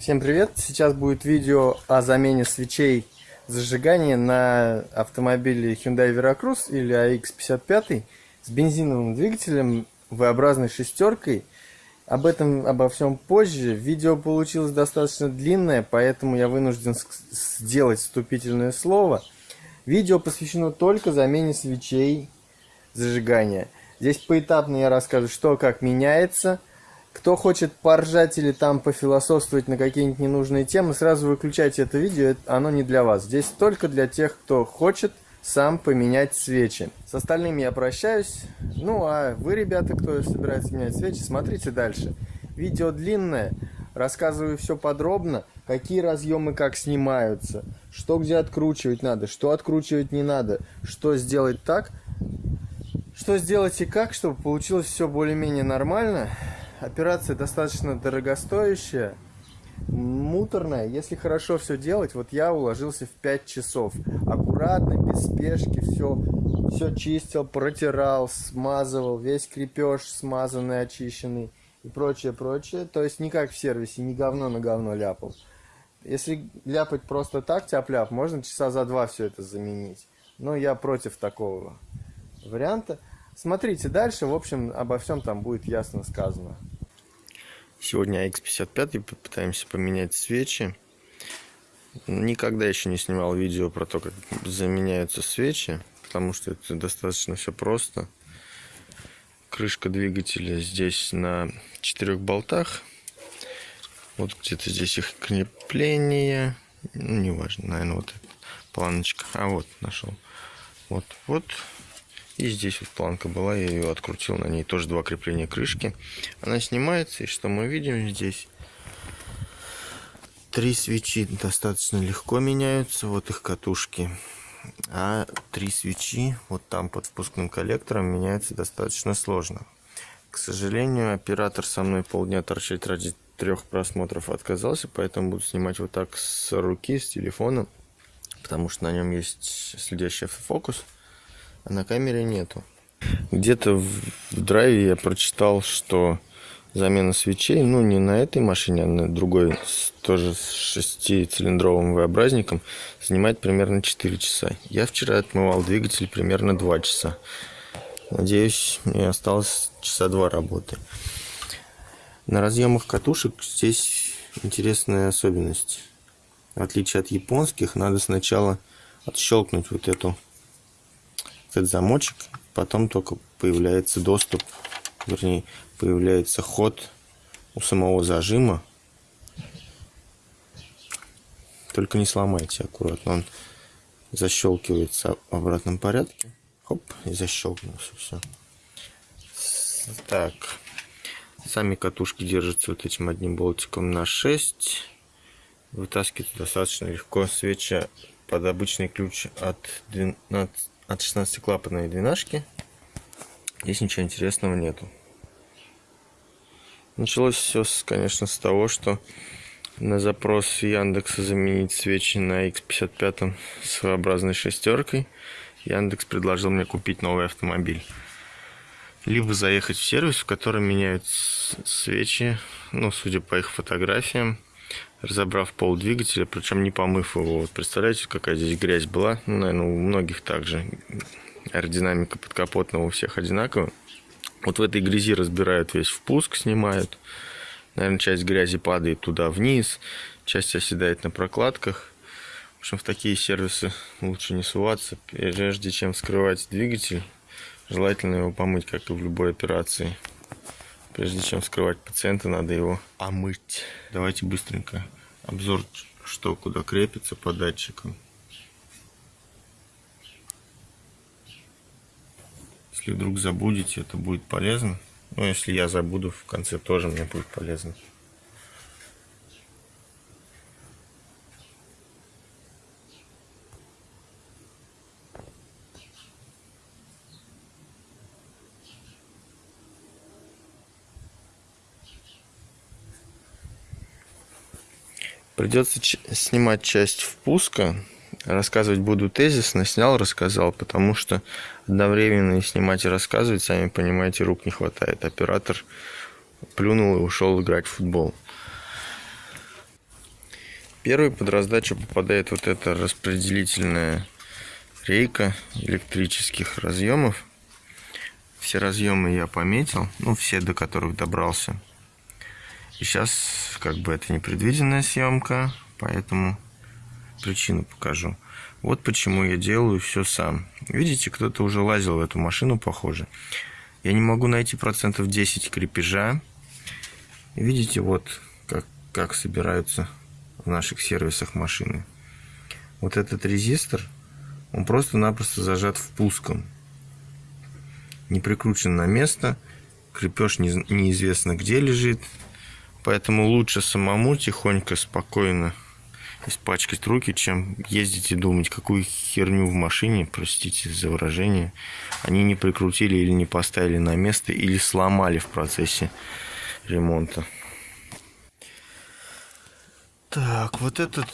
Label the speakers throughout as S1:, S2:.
S1: Всем привет! Сейчас будет видео о замене свечей зажигания на автомобиле Hyundai Veracruz или AX55 с бензиновым двигателем V-образной шестеркой. Об этом, обо всем позже. Видео получилось достаточно длинное, поэтому я вынужден сделать вступительное слово. Видео посвящено только замене свечей зажигания. Здесь поэтапно я расскажу, что как меняется – кто хочет поржать или там пофилософствовать на какие-нибудь ненужные темы, сразу выключайте это видео, оно не для вас. Здесь только для тех, кто хочет сам поменять свечи. С остальными я прощаюсь. Ну а вы, ребята, кто собирается менять свечи, смотрите дальше. Видео длинное, рассказываю все подробно, какие разъемы как снимаются, что где откручивать надо, что откручивать не надо, что сделать так, что сделать и как, чтобы получилось все более-менее нормально. Операция достаточно дорогостоящая, муторная. Если хорошо все делать, вот я уложился в 5 часов. Аккуратно, без спешки, все, все чистил, протирал, смазывал, весь крепеж смазанный, очищенный и прочее, прочее. То есть не как в сервисе, не говно на говно ляпал. Если ляпать просто так, тяп-ляп, можно часа за два все это заменить. Но я против такого варианта. Смотрите дальше, в общем, обо всем там будет ясно сказано. Сегодня X55 попытаемся поменять свечи. Никогда еще не снимал видео про то, как заменяются свечи, потому что это достаточно все просто. Крышка двигателя здесь на четырех болтах. Вот где-то здесь их крепление. Ну, неважно, наверное, вот эта планочка. А вот, нашел. Вот, вот. И здесь вот планка была, я ее открутил, на ней тоже два крепления крышки. Она снимается, и что мы видим здесь? Три свечи достаточно легко меняются, вот их катушки. А три свечи вот там под впускным коллектором меняются достаточно сложно. К сожалению, оператор со мной полдня торчать ради трех просмотров отказался, поэтому буду снимать вот так с руки, с телефона, потому что на нем есть следящий автофокус а на камере нету. Где-то в, драйве я прочитал, что замена свечей, ну не на этой машине, а на другой, тоже с шестицилиндровым V-образником, занимает примерно 4 часа. Я вчера отмывал двигатель примерно 2 часа. Надеюсь, мне осталось часа 2 работы. На разъемах катушек здесь интересная особенность. В отличие от японских, надо сначала отщелкнуть вот эту этот замочек, потом только появляется доступ, вернее, появляется ход у самого зажима. Только не сломайте аккуратно, он защелкивается в обратном порядке. Хоп, и защелкнулся, все. Так, сами катушки держатся вот этим одним болтиком на 6. Вытаскивать достаточно легко. Свеча под обычный ключ от 12 от 16 клапанной двенашки. Здесь ничего интересного нету. Началось все, конечно, с того, что на запрос Яндекса заменить свечи на X55 с своеобразной шестеркой Яндекс предложил мне купить новый автомобиль. Либо заехать в сервис, в котором меняют свечи, ну, судя по их фотографиям, разобрав пол двигателя, причем не помыв его. Вот представляете, какая здесь грязь была? Ну, наверное, у многих также. Аэродинамика подкапотного у всех одинаковая. Вот в этой грязи разбирают весь впуск, снимают. Наверное, часть грязи падает туда вниз, часть оседает на прокладках. В общем, в такие сервисы лучше не суваться. Прежде чем вскрывать двигатель, желательно его помыть, как и в любой операции. Прежде чем вскрывать пациента, надо его омыть. Давайте быстренько обзор, что куда крепится по датчикам. Если вдруг забудете, это будет полезно. Но если я забуду, в конце тоже мне будет полезно. Придется снимать часть впуска. Рассказывать буду тезисно. Снял, рассказал, потому что одновременно и снимать, и рассказывать, сами понимаете, рук не хватает. Оператор плюнул и ушел играть в футбол. Первый под раздачу попадает вот эта распределительная рейка электрических разъемов. Все разъемы я пометил, ну все до которых добрался. И сейчас как бы это непредвиденная съемка, поэтому причину покажу. Вот почему я делаю все сам. Видите, кто-то уже лазил в эту машину, похоже. Я не могу найти процентов 10 крепежа. Видите, вот как, как собираются в наших сервисах машины. Вот этот резистор, он просто-напросто зажат впуском. Не прикручен на место. Крепеж не, неизвестно где лежит. Поэтому лучше самому тихонько, спокойно испачкать руки, чем ездить и думать, какую херню в машине, простите за выражение, они не прикрутили или не поставили на место, или сломали в процессе ремонта. Так, вот этот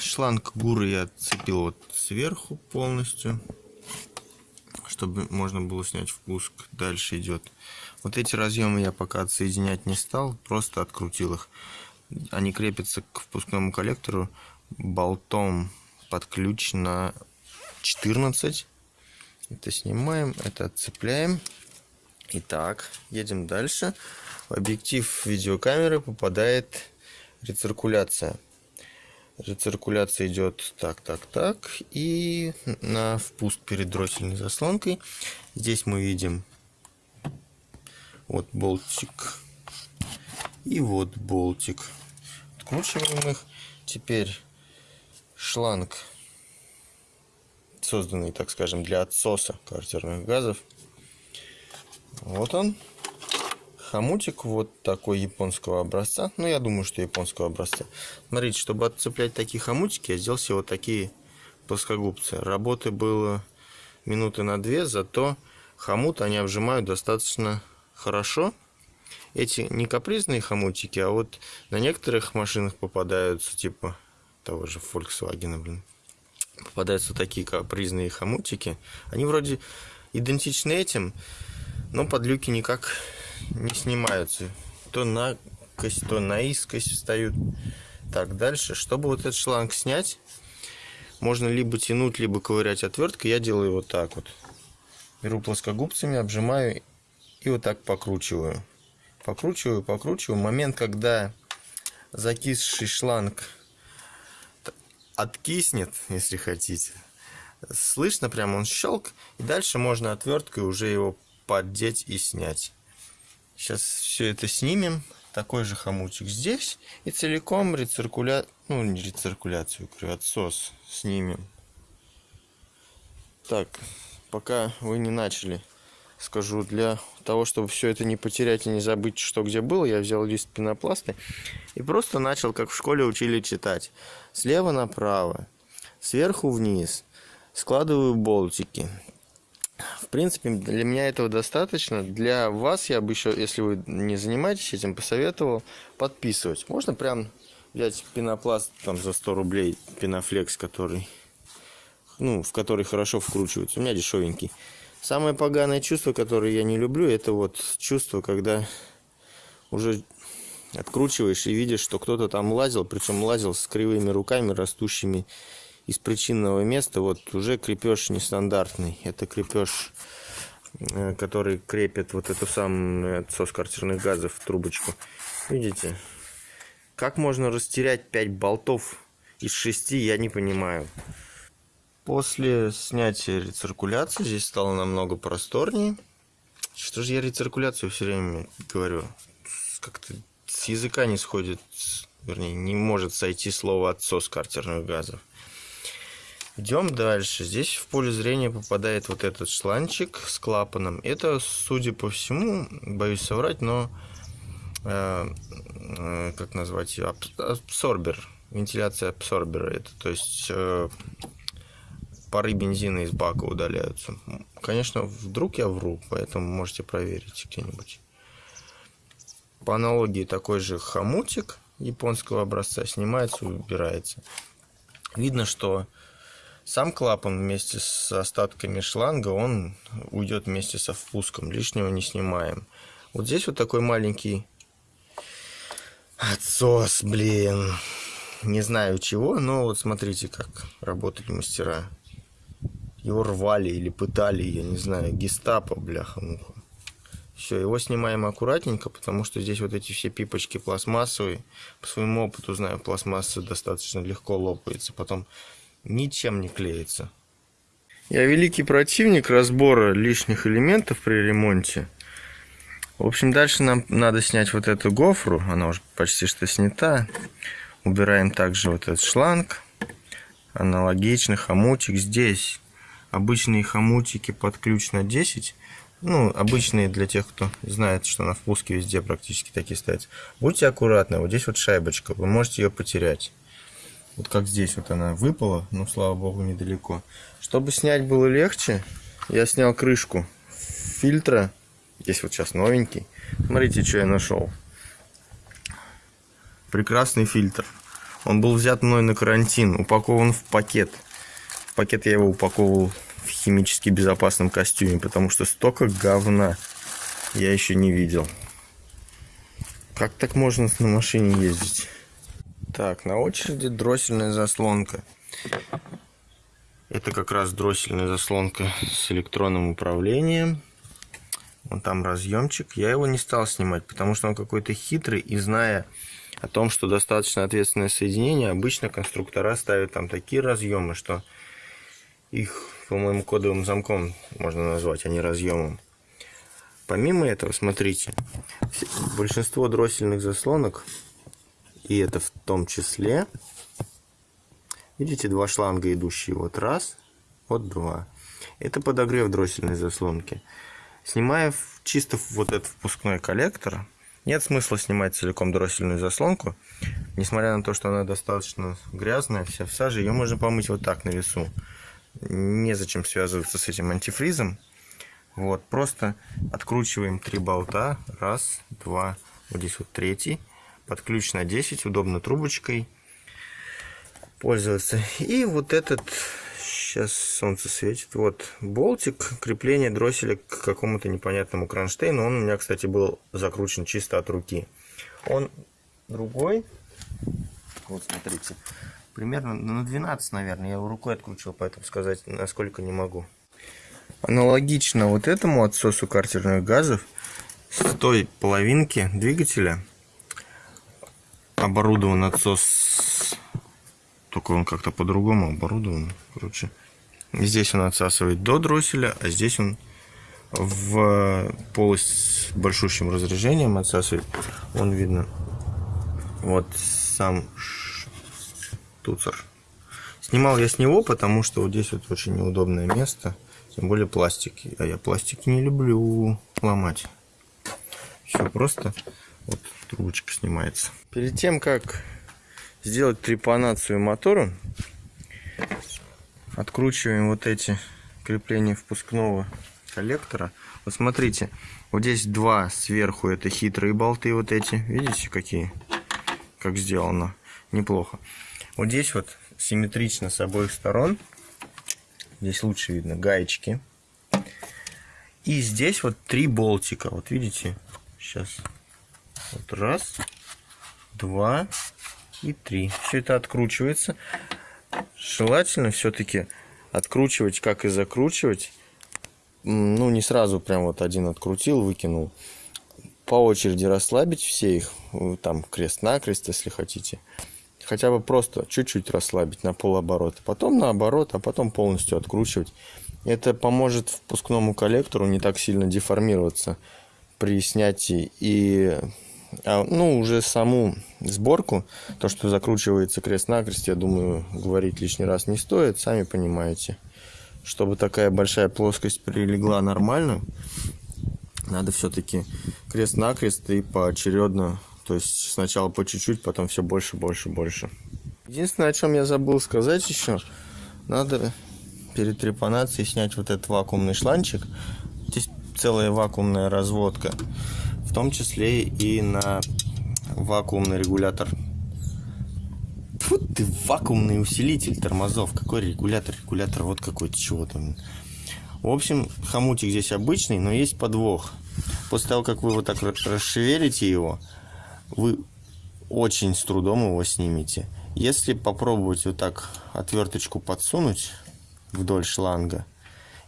S1: шланг гуры я цепил вот сверху полностью, чтобы можно было снять впуск. Дальше идет. Вот эти разъемы я пока отсоединять не стал, просто открутил их. Они крепятся к впускному коллектору болтом под ключ на 14. Это снимаем, это отцепляем. Итак, едем дальше. В объектив видеокамеры попадает рециркуляция. Рециркуляция идет так, так, так. И на впуск перед дроссельной заслонкой. Здесь мы видим вот болтик и вот болтик. Откручиваем их. Теперь шланг, созданный, так скажем, для отсоса квартирных газов. Вот он. Хомутик вот такой японского образца. Ну, я думаю, что японского образца. Смотрите, чтобы отцеплять такие хомутики, я сделал себе вот такие плоскогубцы. Работы было минуты на две, зато хомут они обжимают достаточно хорошо эти не капризные хомутики, а вот на некоторых машинах попадаются, типа того же Volkswagen, блин, попадаются такие капризные хомутики. Они вроде идентичны этим, но подлюки никак не снимаются. То на кость, то на искость встают. Так, дальше. Чтобы вот этот шланг снять, можно либо тянуть, либо ковырять отверткой. Я делаю вот так вот. Беру плоскогубцами, обжимаю и вот так покручиваю. Покручиваю, покручиваю. Момент, когда закисший шланг откиснет, если хотите. Слышно прям он щелк. И дальше можно отверткой уже его поддеть и снять. Сейчас все это снимем. Такой же хомутик здесь. И целиком рециркуля... Ну, не рециркуляцию, отсос снимем. Так, пока вы не начали скажу, для того, чтобы все это не потерять и не забыть, что где было, я взял лист пенопласта и просто начал, как в школе учили читать. Слева направо, сверху вниз, складываю болтики. В принципе, для меня этого достаточно. Для вас я бы еще, если вы не занимаетесь этим, посоветовал подписывать. Можно прям взять пенопласт там за 100 рублей, пенофлекс, который, ну, в который хорошо вкручивается. У меня дешевенький. Самое поганое чувство, которое я не люблю, это вот чувство, когда уже откручиваешь и видишь, что кто-то там лазил, причем лазил с кривыми руками, растущими из причинного места. Вот уже крепеж нестандартный. Это крепеж, э, который крепит вот эту самую отсос квартирных газов в трубочку. Видите? Как можно растерять 5 болтов из 6, я не понимаю. После снятия рециркуляции здесь стало намного просторнее. Что же я рециркуляцию все время говорю? Как-то с языка не сходит, вернее, не может сойти слово отсос картерных газов. Идем дальше. Здесь в поле зрения попадает вот этот шланчик с клапаном. Это, судя по всему, боюсь соврать, но э, э, как назвать ее? Абсорбер. Вентиляция абсорбера. Это, то есть э, пары бензина из бака удаляются. Конечно, вдруг я вру, поэтому можете проверить где-нибудь. По аналогии такой же хомутик японского образца снимается убирается. Видно, что сам клапан вместе с остатками шланга, он уйдет вместе со впуском, лишнего не снимаем. Вот здесь вот такой маленький отсос, блин. не знаю чего, но вот смотрите, как работали мастера. Его рвали или пытали, я не знаю, гестапо, бляха-муха. Все, его снимаем аккуратненько, потому что здесь вот эти все пипочки пластмассовые. По своему опыту знаю, пластмасса достаточно легко лопается, потом ничем не клеится. Я великий противник разбора лишних элементов при ремонте. В общем, дальше нам надо снять вот эту гофру, она уже почти что снята. Убираем также вот этот шланг, аналогичный хомутик. Здесь обычные хомутики под ключ на 10 ну, обычные для тех, кто знает, что на впуске везде практически такие стоят. Будьте аккуратны, вот здесь вот шайбочка, вы можете ее потерять. Вот как здесь вот она выпала, ну, слава богу, недалеко. Чтобы снять было легче, я снял крышку фильтра. Здесь вот сейчас новенький. Смотрите, что я нашел. Прекрасный фильтр. Он был взят мной на карантин, упакован в пакет. Пакет я его упаковывал в химически безопасном костюме, потому что столько говна я еще не видел. Как так можно на машине ездить? Так, на очереди дроссельная заслонка. Это как раз дроссельная заслонка с электронным управлением. Вон там разъемчик. Я его не стал снимать, потому что он какой-то хитрый. И зная о том, что достаточно ответственное соединение, обычно конструктора ставят там такие разъемы, что их по-моему, кодовым замком можно назвать, а не разъемом. Помимо этого, смотрите, большинство дроссельных заслонок, и это в том числе, видите, два шланга идущие, вот раз, вот два. Это подогрев дроссельной заслонки. Снимая чисто вот этот впускной коллектор, нет смысла снимать целиком дроссельную заслонку, несмотря на то, что она достаточно грязная, вся в саже, ее можно помыть вот так на весу незачем связываться с этим антифризом. Вот, просто откручиваем три болта. Раз, два, вот здесь вот третий. Под ключ на 10, удобно трубочкой пользоваться. И вот этот, сейчас солнце светит, вот болтик крепления дросселя к какому-то непонятному кронштейну. Он у меня, кстати, был закручен чисто от руки. Он другой, вот смотрите, примерно на 12, наверное. Я его рукой откручивал, поэтому сказать насколько не могу. Аналогично вот этому отсосу картерных газов с той половинки двигателя оборудован отсос, только он как-то по-другому оборудован. Короче, здесь он отсасывает до дросселя, а здесь он в полость с большущим разряжением отсасывает. Вон видно. Вот сам туцер. Снимал я с него, потому что вот здесь вот очень неудобное место. Тем более пластики. А я пластики не люблю ломать. Все просто вот трубочка снимается. Перед тем, как сделать трепанацию мотора, откручиваем вот эти крепления впускного коллектора. Вот смотрите, вот здесь два сверху, это хитрые болты вот эти. Видите, какие? Как сделано. Неплохо. Вот здесь вот симметрично с обоих сторон. Здесь лучше видно гаечки. И здесь вот три болтика. Вот видите? Сейчас. Вот раз, два и три. Все это откручивается. Желательно все-таки откручивать, как и закручивать. Ну, не сразу прям вот один открутил, выкинул. По очереди расслабить все их. Там крест-накрест, если хотите хотя бы просто чуть-чуть расслабить на полоборота, потом наоборот, а потом полностью откручивать. Это поможет впускному коллектору не так сильно деформироваться при снятии и а, ну, уже саму сборку, то, что закручивается крест-накрест, я думаю, говорить лишний раз не стоит, сами понимаете. Чтобы такая большая плоскость прилегла нормально, надо все-таки крест-накрест и поочередно то есть сначала по чуть-чуть, потом все больше, больше, больше. Единственное, о чем я забыл сказать еще, надо перед трепанацией снять вот этот вакуумный шланчик. Здесь целая вакуумная разводка, в том числе и на вакуумный регулятор. Фу ты, вакуумный усилитель тормозов. Какой регулятор? Регулятор вот какой-то чего там. В общем, хомутик здесь обычный, но есть подвох. После того, как вы вот так расшевелите его, вы очень с трудом его снимете. Если попробовать вот так отверточку подсунуть вдоль шланга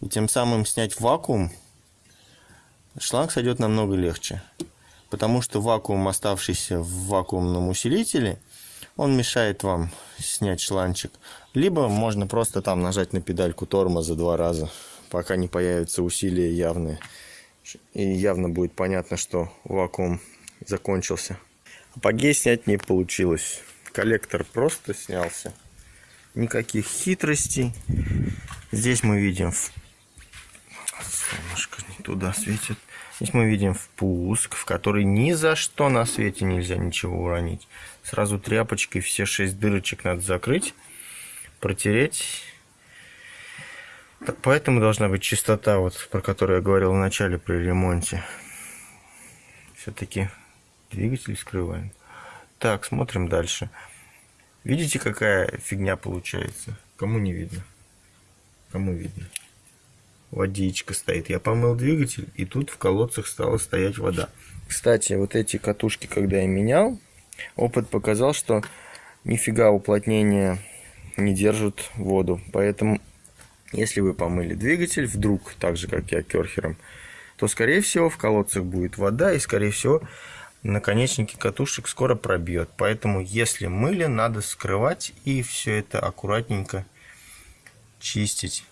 S1: и тем самым снять вакуум, шланг сойдет намного легче. Потому что вакуум, оставшийся в вакуумном усилителе, он мешает вам снять шланчик. Либо можно просто там нажать на педальку тормоза два раза, пока не появятся усилия явные. И явно будет понятно, что вакуум закончился. Апогей снять не получилось. Коллектор просто снялся. Никаких хитростей. Здесь мы видим... Солнышко не туда светит. Здесь мы видим впуск, в который ни за что на свете нельзя ничего уронить. Сразу тряпочкой все шесть дырочек надо закрыть, протереть. Поэтому должна быть чистота, вот, про которую я говорил в начале при ремонте. Все-таки двигатель скрываем. Так, смотрим дальше. Видите, какая фигня получается? Кому не видно? Кому видно? Водичка стоит. Я помыл двигатель, и тут в колодцах стала стоять вода. Кстати, вот эти катушки, когда я менял, опыт показал, что нифига уплотнения не держат воду. Поэтому, если вы помыли двигатель, вдруг, так же, как я керхером, то, скорее всего, в колодцах будет вода, и, скорее всего, наконечники катушек скоро пробьет. Поэтому, если мыли, надо скрывать и все это аккуратненько чистить.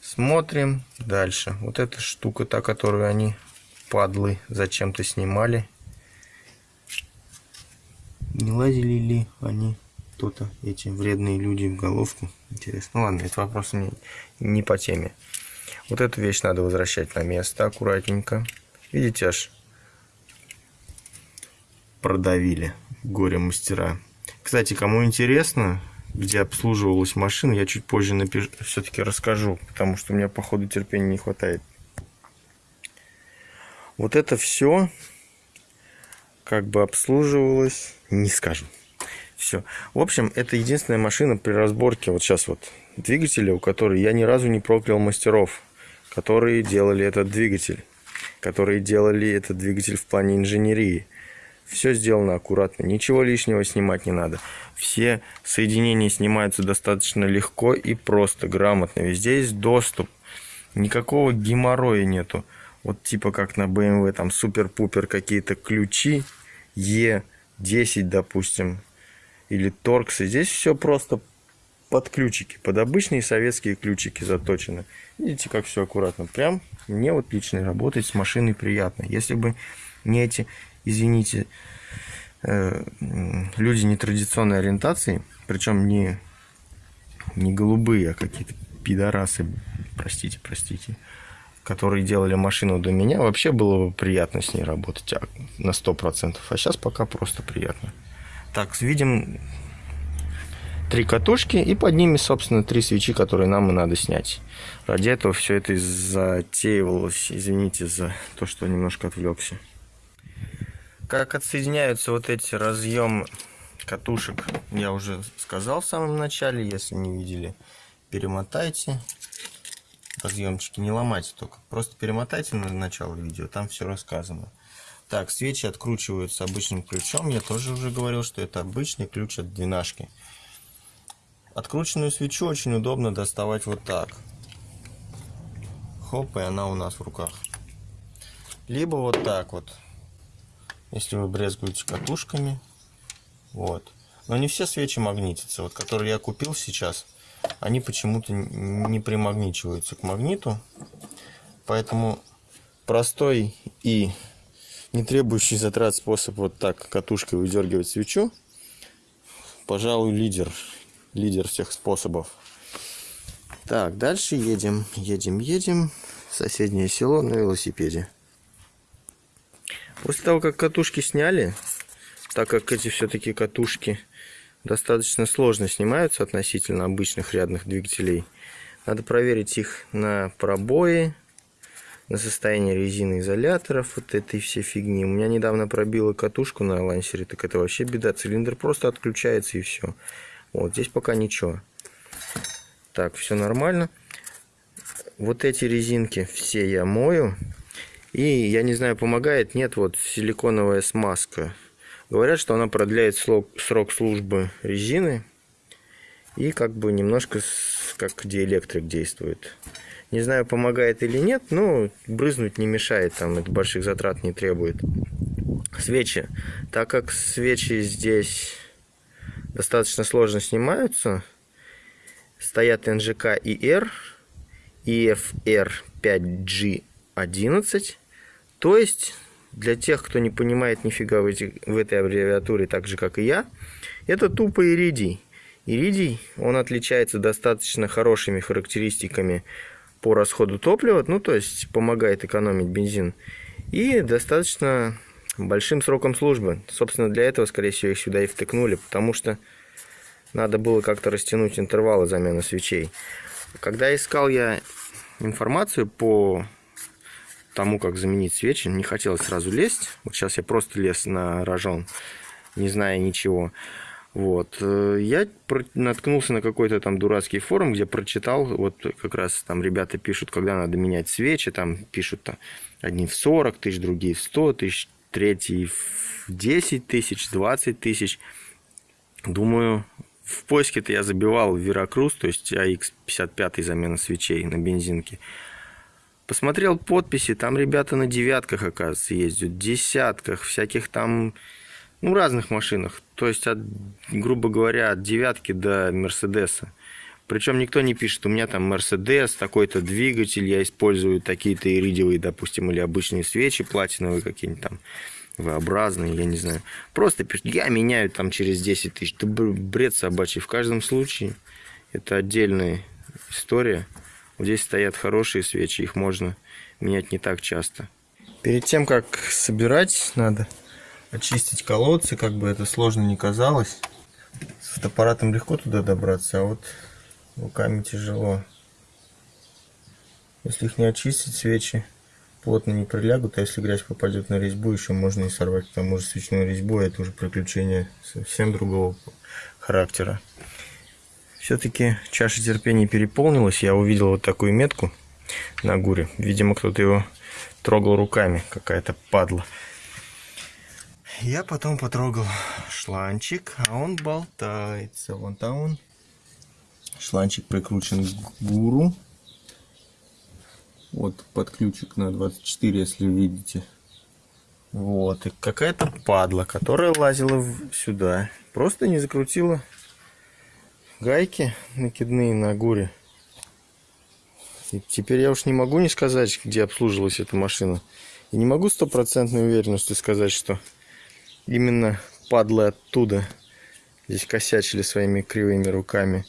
S1: Смотрим дальше. Вот эта штука, та, которую они, падлы, зачем-то снимали. Не лазили ли они, кто-то, эти вредные люди в головку? Интересно. Ну ладно, это вопрос не, не по теме. Вот эту вещь надо возвращать на место аккуратненько. Видите, аж продавили горе-мастера. Кстати, кому интересно, где обслуживалась машина, я чуть позже напишу, все-таки расскажу, потому что у меня, походу, терпения не хватает. Вот это все как бы обслуживалось, не скажу. Все. В общем, это единственная машина при разборке, вот сейчас вот, двигателя, у которой я ни разу не проклял мастеров, которые делали этот двигатель, которые делали этот двигатель в плане инженерии. Все сделано аккуратно, ничего лишнего снимать не надо. Все соединения снимаются достаточно легко и просто, грамотно. Везде есть доступ, никакого геморроя нету. Вот типа как на BMW, там супер-пупер какие-то ключи, E10, допустим, или торксы. Здесь все просто под ключики, под обычные советские ключики заточены. Видите, как все аккуратно. Прям мне вот лично работать с машиной приятно. Если бы не эти извините, э, люди нетрадиционной ориентации, причем не, не голубые, а какие-то пидорасы, простите, простите, которые делали машину до меня, вообще было бы приятно с ней работать а, на 100%. А сейчас пока просто приятно. Так, видим три катушки и под ними, собственно, три свечи, которые нам и надо снять. Ради этого все это затеивалось. Извините за то, что немножко отвлекся. Как отсоединяются вот эти разъемы катушек, я уже сказал в самом начале. Если не видели, перемотайте. Разъемчики не ломайте только. Просто перемотайте на начало видео, там все рассказано. Так, свечи откручиваются обычным ключом. Я тоже уже говорил, что это обычный ключ от двенашки. Открученную свечу очень удобно доставать вот так. Хоп, и она у нас в руках. Либо вот так вот если вы брезгуете катушками. Вот. Но не все свечи магнитятся. Вот, которые я купил сейчас, они почему-то не примагничиваются к магниту. Поэтому простой и не требующий затрат способ вот так катушкой выдергивать свечу, пожалуй, лидер. Лидер всех способов. Так, дальше едем, едем, едем. Соседнее село на велосипеде. После того, как катушки сняли, так как эти все-таки катушки достаточно сложно снимаются относительно обычных рядных двигателей, надо проверить их на пробои, на состояние резины изоляторов, вот этой всей фигни. У меня недавно пробило катушку на лансере, так это вообще беда. Цилиндр просто отключается и все. Вот здесь пока ничего. Так, все нормально. Вот эти резинки все я мою. И, я не знаю, помогает, нет, вот силиконовая смазка. Говорят, что она продляет срок службы резины и как бы немножко как диэлектрик действует. Не знаю, помогает или нет, но брызнуть не мешает, там это больших затрат не требует. Свечи. Так как свечи здесь достаточно сложно снимаются, стоят NGK IR, EFR 5G11, то есть для тех, кто не понимает нифига в, эти, в этой аббревиатуре, так же как и я, это тупо иридий. Иридий, он отличается достаточно хорошими характеристиками по расходу топлива, ну то есть помогает экономить бензин, и достаточно большим сроком службы. Собственно, для этого, скорее всего, их сюда и втыкнули, потому что надо было как-то растянуть интервалы замены свечей. Когда искал я информацию по тому, как заменить свечи, не хотелось сразу лезть. Вот сейчас я просто лез на рожон, не зная ничего. Вот. Э, я наткнулся на какой-то там дурацкий форум, где прочитал, вот как раз там ребята пишут, когда надо менять свечи, там пишут там, одни в 40 тысяч, другие в 100 тысяч, третий в 10 тысяч, 20 тысяч. Думаю, в поиске-то я забивал Веракрус, то есть AX55 замена свечей на бензинке. Посмотрел подписи, там ребята на девятках, оказывается, ездят, десятках, всяких там ну, разных машинах. То есть, от, грубо говоря, от девятки до Мерседеса. Причем никто не пишет, у меня там Мерседес, такой-то двигатель, я использую такие-то иридиевые, допустим, или обычные свечи платиновые какие-нибудь там, V-образные, я не знаю. Просто пишут, я меняю там через 10 тысяч. Это бред собачий. В каждом случае это отдельная история. Вот здесь стоят хорошие свечи, их можно менять не так часто. Перед тем, как собирать, надо очистить колодцы, как бы это сложно не казалось. С фотоаппаратом легко туда добраться, а вот руками тяжело. Если их не очистить, свечи плотно не прилягут, а если грязь попадет на резьбу, еще можно и сорвать к тому свечную резьбу, это уже приключение совсем другого характера. Все-таки чаша терпения переполнилась, я увидел вот такую метку на гуре. Видимо, кто-то его трогал руками, какая-то падла. Я потом потрогал шланчик, а он болтается. Вон там он. Шланчик прикручен к гуру. Вот под ключик на 24, если видите. Вот, и какая-то падла, которая лазила сюда. Просто не закрутила гайки накидные на гуре. И теперь я уж не могу не сказать, где обслуживалась эта машина. И не могу стопроцентной уверенностью сказать, что именно падлы оттуда здесь косячили своими кривыми руками.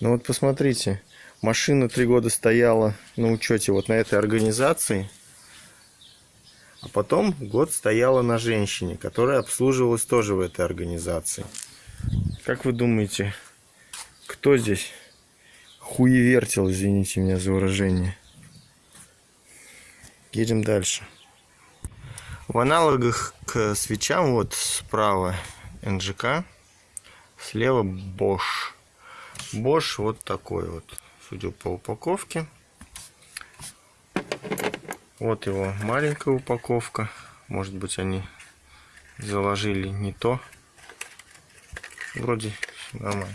S1: Ну вот посмотрите, машина три года стояла на учете вот на этой организации, а потом год стояла на женщине, которая обслуживалась тоже в этой организации. Как вы думаете, кто здесь хуевертил, извините меня за выражение? Едем дальше. В аналогах к свечам вот справа НЖК, слева Bosch. Bosch вот такой вот, судя по упаковке. Вот его маленькая упаковка. Может быть они заложили не то. Вроде нормально.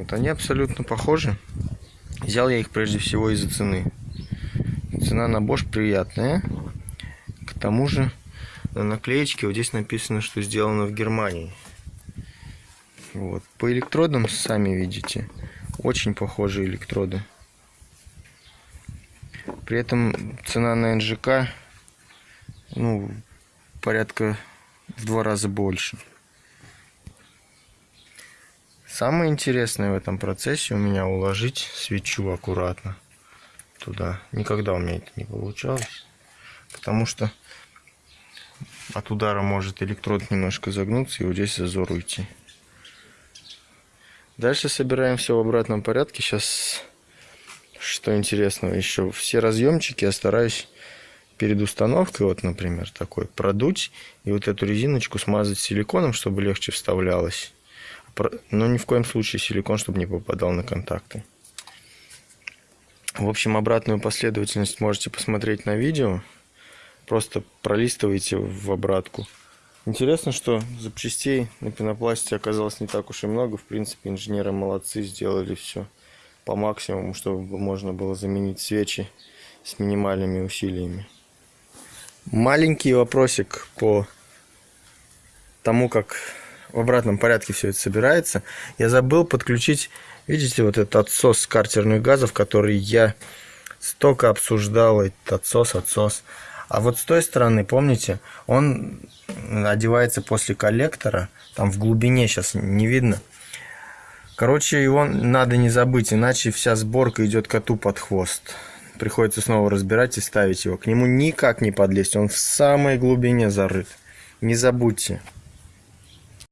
S1: Вот они абсолютно похожи. Взял я их прежде всего из-за цены. Цена на Bosch приятная тому же на наклеечке вот здесь написано, что сделано в Германии. Вот. По электродам сами видите. Очень похожие электроды. При этом цена на НЖК ну, порядка в два раза больше. Самое интересное в этом процессе у меня уложить свечу аккуратно туда. Никогда у меня это не получалось. Потому что от удара может электрод немножко загнуться и вот здесь зазор уйти. Дальше собираем все в обратном порядке. Сейчас, что интересного еще, все разъемчики я стараюсь перед установкой, вот, например, такой, продуть и вот эту резиночку смазать силиконом, чтобы легче вставлялось. Но ни в коем случае силикон, чтобы не попадал на контакты. В общем, обратную последовательность можете посмотреть на видео. Просто пролистываете в обратку. Интересно, что запчастей на пенопласте оказалось не так уж и много. В принципе, инженеры молодцы, сделали все по максимуму, чтобы можно было заменить свечи с минимальными усилиями. Маленький вопросик по тому, как в обратном порядке все это собирается. Я забыл подключить, видите, вот этот отсос картерных газов, который я столько обсуждал, этот отсос, отсос. А вот с той стороны, помните, он одевается после коллектора, там в глубине сейчас не видно. Короче, его надо не забыть, иначе вся сборка идет коту под хвост. Приходится снова разбирать и ставить его. К нему никак не подлезть, он в самой глубине зарыт. Не забудьте.